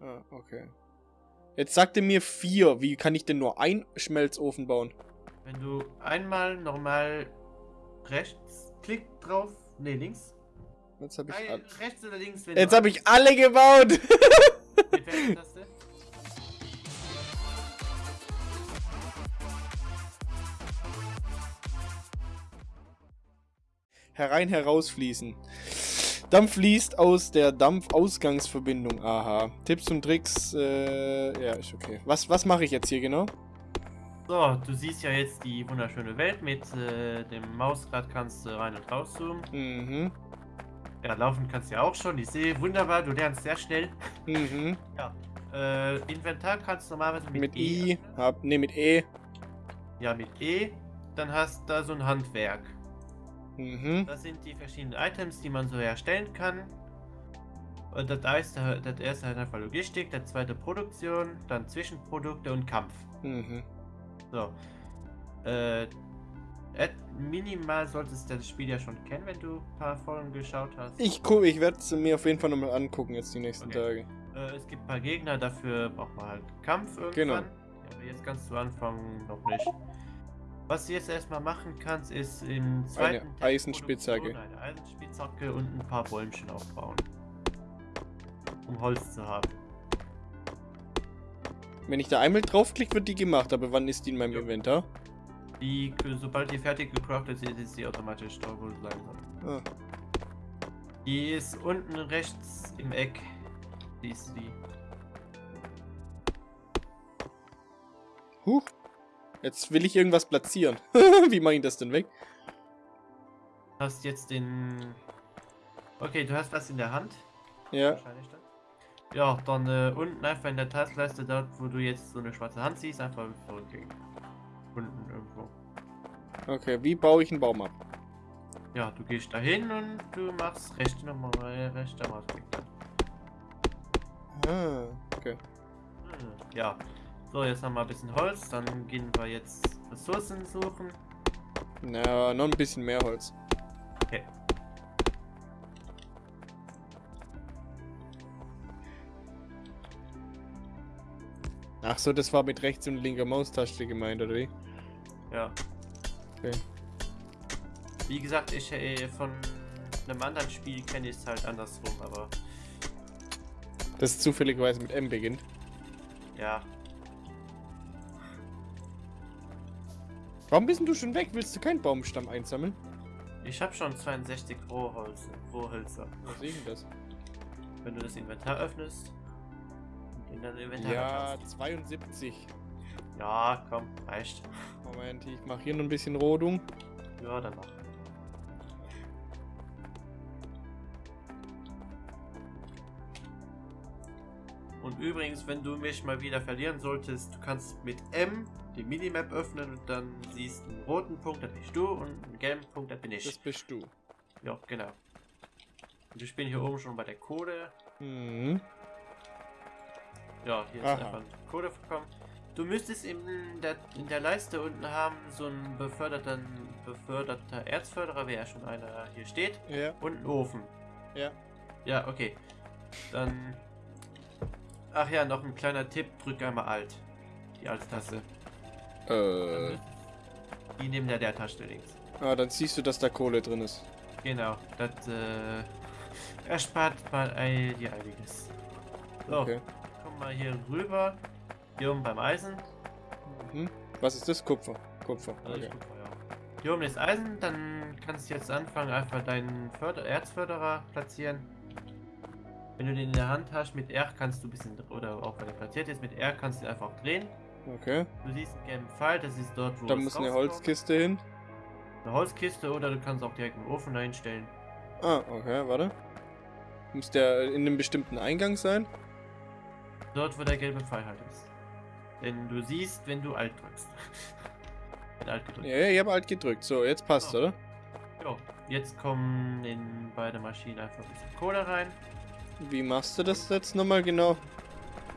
Ah, okay. Jetzt sagte mir vier. Wie kann ich denn nur einen Schmelzofen bauen? Wenn du einmal normal rechts klick drauf, ne links. Jetzt habe ich, Nein, all- rechts oder links. Wenn jetzt du hab ich alle gebaut. Herein, herausfließen. Dampf fließt aus der Dampfausgangsverbindung. Aha. Tipps und Tricks. Äh, ja, ist okay. Was, was mache ich jetzt hier genau? So, du siehst ja jetzt die wunderschöne Welt. Mit äh, dem Mausrad kannst du rein und raus zoomen. Mhm. Ja, laufen kannst du ja auch schon. Ich sehe wunderbar, du lernst sehr schnell. Mhm. Äh, Inventar kannst du normalerweise mit, Mit E I. öffnen. Hab, ne, mit E. Ja, mit E. Dann hast du da so ein Handwerk. Mhm. Das sind die verschiedenen Items, die man so herstellen kann. Und das erste, das erste halt einfach Logistik, das zweite Produktion, dann Zwischenprodukte und Kampf. Mhm. So. Äh, minimal solltest du das Spiel ja schon kennen, wenn du ein paar Folgen geschaut hast. Ich gucke, ich werde es mir auf jeden Fall nochmal angucken jetzt die nächsten Okay. Tage. Äh, es gibt ein paar Gegner, dafür braucht man halt Kampf irgendwann. Genau. Aber jetzt ganz zu Anfang noch nicht. Was du jetzt erstmal machen kannst, ist im zweiten Teil Eisenspitzhacke. Eine Eisenspitzhacke und ein paar Bäumchen aufbauen. Um Holz zu haben. Wenn ich da einmal draufklicke, wird die gemacht, aber wann ist die in meinem Jo. Inventar? Die, sobald die fertig gecraftet ist, ist sie automatisch sie sein soll. Ah. Die ist unten rechts im Eck. Die ist die. Huch. Jetzt will ich irgendwas platzieren. Wie mache ich das denn weg? Hast jetzt den. Okay, du hast was in der Hand. Ja. Wahrscheinlich dann. Ja, dann äh, unten einfach in der Taskleiste, dort wo du jetzt so eine schwarze Hand siehst, einfach zurückgehen. Unten irgendwo. Okay, wie baue ich einen Baum ab? Ja, du gehst dahin und du machst rechte nochmal rechter Mausklick dann. Ah, okay. Hm, Ja. So, jetzt haben wir ein bisschen Holz, dann gehen wir jetzt Ressourcen suchen. Na, noch ein bisschen mehr Holz. Okay. Ach so, das war mit rechts und linker Maustaste gemeint, oder wie? Ja. Okay. Wie gesagt, ich äh, von einem anderen Spiel kenne ich es halt andersrum, aber Das ist zufälligerweise mit M beginnt. ja. Warum bist du schon weg? Willst du keinen Baumstamm einsammeln? Ich habe schon 62 Rohholz, Rohhölzer. Was ist denn das? Wenn du das Inventar öffnest und in dein Inventar Ja, schaust. 72. Ja, komm, reicht. Moment, ich mache hier noch ein bisschen Rodung. Ja, dann mach. Und übrigens, wenn du mich mal wieder verlieren solltest, du kannst mit M die Minimap öffnen und dann siehst du einen roten Punkt, das bist du, und einen gelben Punkt, das bin ich. Das bist du. Ja, genau. Und ich bin hier oben schon bei der Code. Mhm. Ja, hier ist Aha. einfach ein Code bekommen. Du müsstest in der, in der Leiste unten haben so einen beförderten, beförderter Erzförderer, wer ja schon einer hier steht, Ja, und einen Ofen. ja. Ja, okay. Dann. Ach ja, noch ein kleiner Tipp: drück einmal Alt. Die Alt-Taste. Äh. Die neben der Leertaste links. Ah, dann siehst du, dass da Kohle drin ist. Genau, das äh, erspart mal ein, dir einiges. So, Okay. komm mal hier rüber. Hier oben beim Eisen. Mhm. Was ist das? Kupfer. Kupfer. Also Okay. ja. Hier oben ist Eisen, dann kannst du jetzt anfangen, einfach deinen Förder Erzförderer platzieren. Wenn du den in der Hand hast, mit R kannst du ein bisschen, oder auch wenn er platziert ist, mit R kannst du ihn einfach drehen. Okay. Du siehst einen gelben Pfeil, das ist dort, wo Da muss eine. Holzkiste hin. Eine Holzkiste oder du kannst auch direkt einen Ofen einstellen. Ah, okay, warte. Muss der in einem bestimmten Eingang sein? Dort, wo der gelbe Pfeil halt ist. Denn du siehst, wenn du Alt drückst. wenn Alt gedrückt. Ja, ja, ich habe alt gedrückt. So, jetzt passt, Oh. oder? Jo, jetzt kommen in beide Maschinen einfach ein bisschen Kohle rein. Wie machst du das jetzt nochmal genau?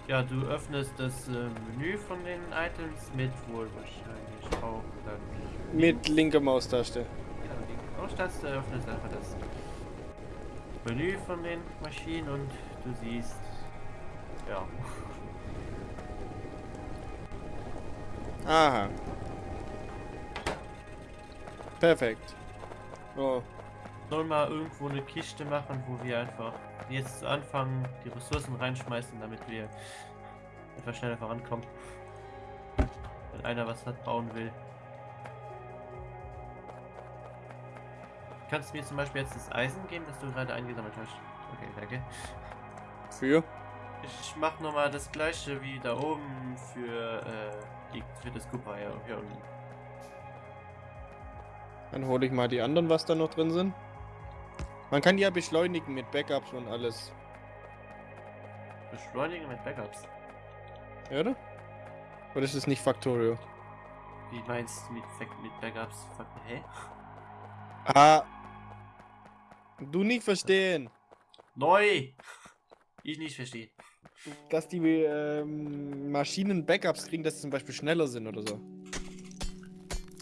Ja, du öffnest das äh, Menü von den Items mit wohl wahrscheinlich auch dann Mit linker Maustaste. genau, die Maustaste öffnest einfach das Menü von den Maschinen und du siehst Ja. Aha. Perfekt. Oh. Soll mal irgendwo eine Kiste machen, wo wir einfach jetzt anfangen, die Ressourcen reinschmeißen, damit wir etwas schneller vorankommen. Wenn einer was hat bauen will. Kannst du mir zum Beispiel jetzt das Eisen geben, das du gerade eingesammelt hast? Okay, danke. Für? Ich mach nochmal das gleiche wie da oben für, äh, die, für das Kupfer hier, hier unten. Dann hole ich mal die anderen, was da noch drin sind. Man kann die ja beschleunigen mit Backups und alles. Beschleunigen mit Backups. Ja, oder? Oder ist es nicht Factorio? Wie meinst du mit, mit Backups? Hä? Ah. Du nicht verstehen. Neu! Ich nicht verstehe. Dass die ähm, Maschinen Backups kriegen, dass sie zum Beispiel schneller sind oder so.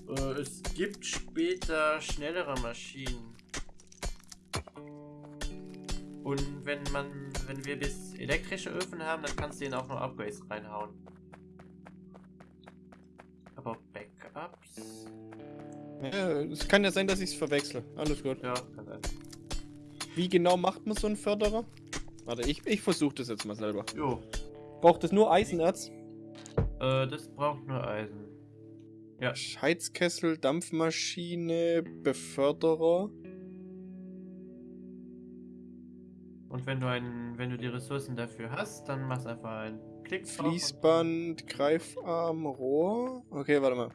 Äh, es gibt später schnellere Maschinen. Und wenn man, wenn wir bis elektrische Öfen haben, dann kannst du denen auch noch Upgrades reinhauen. Aber Backups? Ja, es kann ja sein, dass ich es verwechsel. Alles gut. Ja, kann sein. Wie genau macht man so einen Förderer? Warte, ich, ich versuche das jetzt mal selber. Jo, Braucht es nur Eisenerz? äh, das braucht nur Eisen. Ja, Heizkessel, Dampfmaschine, Beförderer. Und wenn du einen, wenn du die Ressourcen dafür hast, dann machst einfach einen Klick drauf Fließband, Greifarm, Rohr. Okay, warte mal.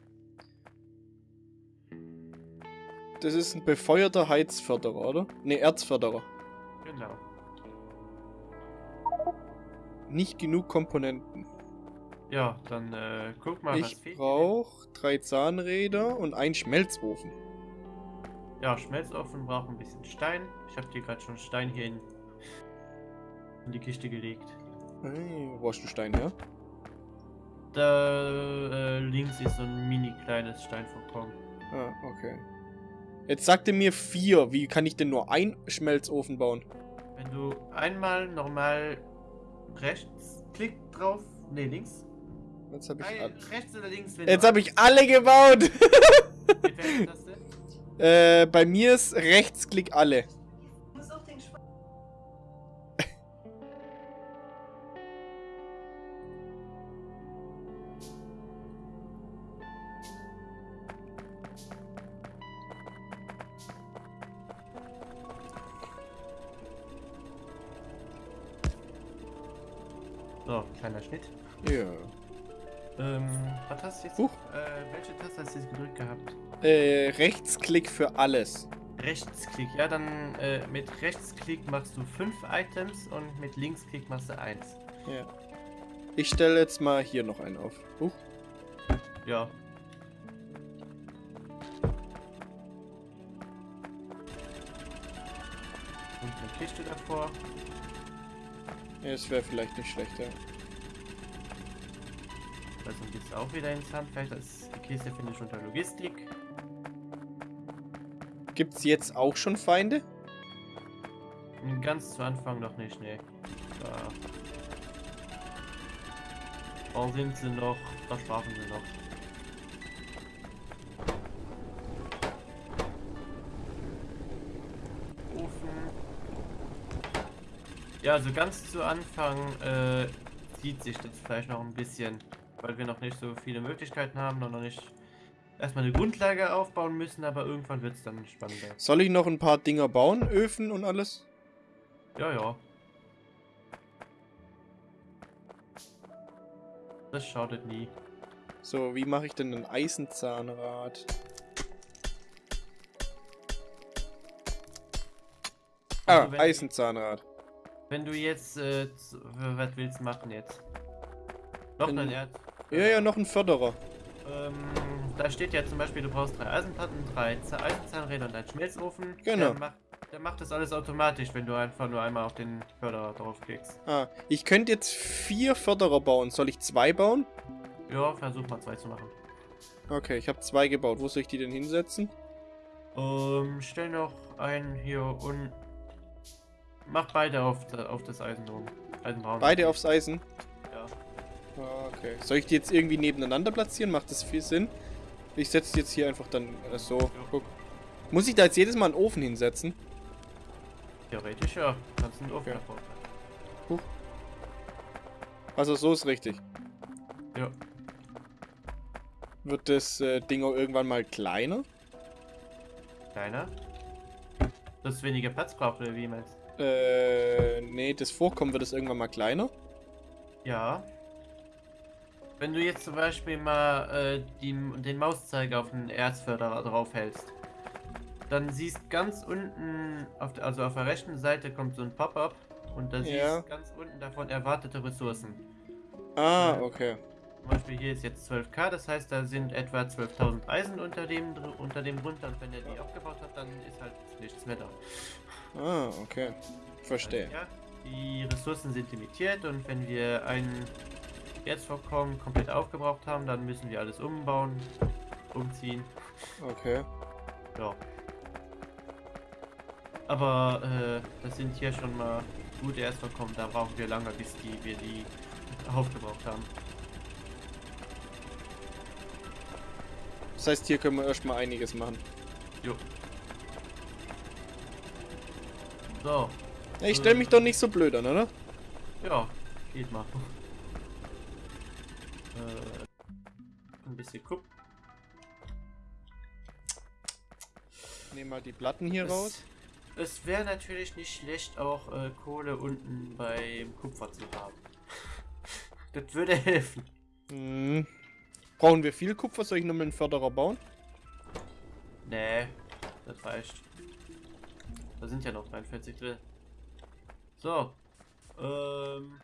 Das ist ein befeuerter Heizförderer, oder? Ne, Erzförderer. Genau. Nicht genug Komponenten. Ja, dann äh, guck mal, was Ich fehlt. dir brauche drei Zahnräder und einen Schmelzofen. Ja, Schmelzofen braucht ein bisschen Stein. Ich habe dir gerade schon Stein hier in, die Kiste gelegt. Hey, wo hast du Stein her? Da äh, links ist so ein mini kleines Steinvorkommen. Ah, okay. Jetzt sagte mir vier. Wie kann ich denn nur einen Schmelzofen bauen? Wenn du einmal normal rechts klick drauf, ne links. Jetzt habe ich, all- rechts oder links. Jetzt du hab ich alle gebaut. Äh, bei mir ist Rechtsklick alle. So, kleiner Schnitt. Ja. Ähm, was hast du jetzt? Huch. Äh, welche Taste hast du jetzt gedrückt gehabt? Äh, Rechtsklick für alles. Rechtsklick. Ja, dann äh, mit Rechtsklick machst du fünf Items und mit Linksklick machst du eins. Ja. Ich stelle jetzt mal hier noch einen auf. Huch. Ja. Und eine Kiste davor. Ja, das wäre vielleicht nicht schlecht, ja. Also geht's auch wieder ins Handwerk. Das ist, die Kiste finde ich unter Logistik. Gibt's jetzt auch schon Feinde? Und Ganz zu Anfang noch nicht, ne. Da. Da sind sie noch, da schlafen sie noch. Ja, also ganz zu Anfang äh, zieht sich das vielleicht noch ein bisschen, weil wir noch nicht so viele Möglichkeiten haben und noch nicht erstmal eine Grundlage aufbauen müssen, aber irgendwann wird es dann spannender. Soll ich noch ein paar Dinger bauen? Öfen und alles? Ja, ja. Das schadet nie. So, wie mache ich denn ein Eisenzahnrad? Ah, Also Eisenzahnrad. Wenn du jetzt, äh, was willst du machen jetzt? Noch ein Erd. Ja, ja, noch ein Förderer. Ähm, da steht ja zum Beispiel, du brauchst drei Eisenplatten, drei Eisenzahnräder und einen Schmelzofen. Genau. Der macht, der macht das alles automatisch, wenn du einfach nur einmal auf den Förderer draufklickst. Ah, ich könnte jetzt vier Förderer bauen. Soll ich zwei bauen? Ja, versuch mal zwei zu machen. Okay, ich habe zwei gebaut. Wo soll ich die denn hinsetzen? Ähm, stell noch einen hier und mach beide auf, auf das Eisen oben. Eisenbraun. Beide aufs Eisen. Ah, Okay. Soll ich die jetzt irgendwie nebeneinander platzieren? Macht das viel Sinn? Ich setze die jetzt hier einfach dann äh, so. Guck. Muss ich da jetzt jedes Mal einen Ofen hinsetzen? Theoretisch ja. Kannst einen Ofen Okay. davor. Also so ist richtig. Ja. Wird das äh, Ding auch irgendwann mal kleiner? Kleiner. Dass weniger Platz braucht, oder wie meinst Äh, nee, das Vorkommen wird es irgendwann mal kleiner. Ja. Wenn du jetzt zum Beispiel mal äh, die, den Mauszeiger auf den Erzförderer draufhältst, dann siehst ganz unten, auf der, also auf der rechten Seite kommt so ein Pop-up und da siehst Ja. ganz unten davon erwartete Ressourcen. Ah, okay. Zum Beispiel hier ist jetzt 12k, das heißt da sind etwa 12.000 Eisen unter dem, unter dem drunter und wenn er die abgebaut hat, dann ist halt nichts mehr da. Ah, okay. Verstehe. Ja, die Ressourcen sind limitiert und wenn wir ein Erzvorkommen komplett aufgebraucht haben, dann müssen wir alles umbauen, umziehen. Okay. Ja. Aber äh, das sind hier schon mal gute Erzvorkommen, da brauchen wir lange, bis die, wir die aufgebraucht haben. Das heißt, hier können wir erstmal einiges machen. Jo. So, Ich stelle mich doch nicht so blöd an, oder? ja, geht mal. Äh, ein bisschen gucken. Nehmen mal die Platten hier Es- raus. Es wäre natürlich nicht schlecht, auch äh, Kohle unten beim Kupfer zu haben. Das würde helfen. Hm. Brauchen wir viel Kupfer? Soll ich nochmal einen Förderer bauen? Nee, das reicht. Da sind ja noch 43 drin. So. Ähm.